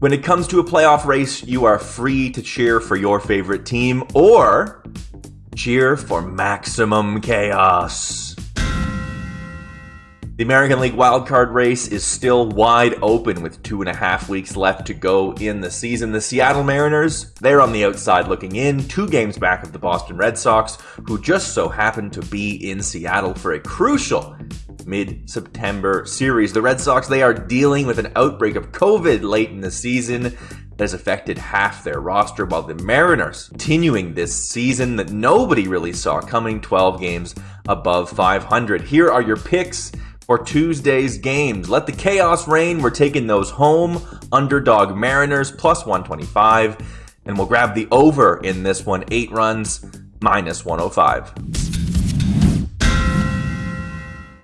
When it comes to a playoff race, you are free to cheer for your favorite team or cheer for maximum chaos. The American League wildcard race is still wide open with two and a half weeks left to go in the season. The Seattle Mariners, they're on the outside looking in, two games back of the Boston Red Sox, who just so happen to be in Seattle for a crucial mid September series. The Red Sox, they are dealing with an outbreak of COVID late in the season that has affected half their roster, while the Mariners continuing this season that nobody really saw coming 12 games above 500. Here are your picks for Tuesday's games. Let the chaos reign. We're taking those home. Underdog Mariners plus 125. And we'll grab the over in this one. Eight runs minus 105.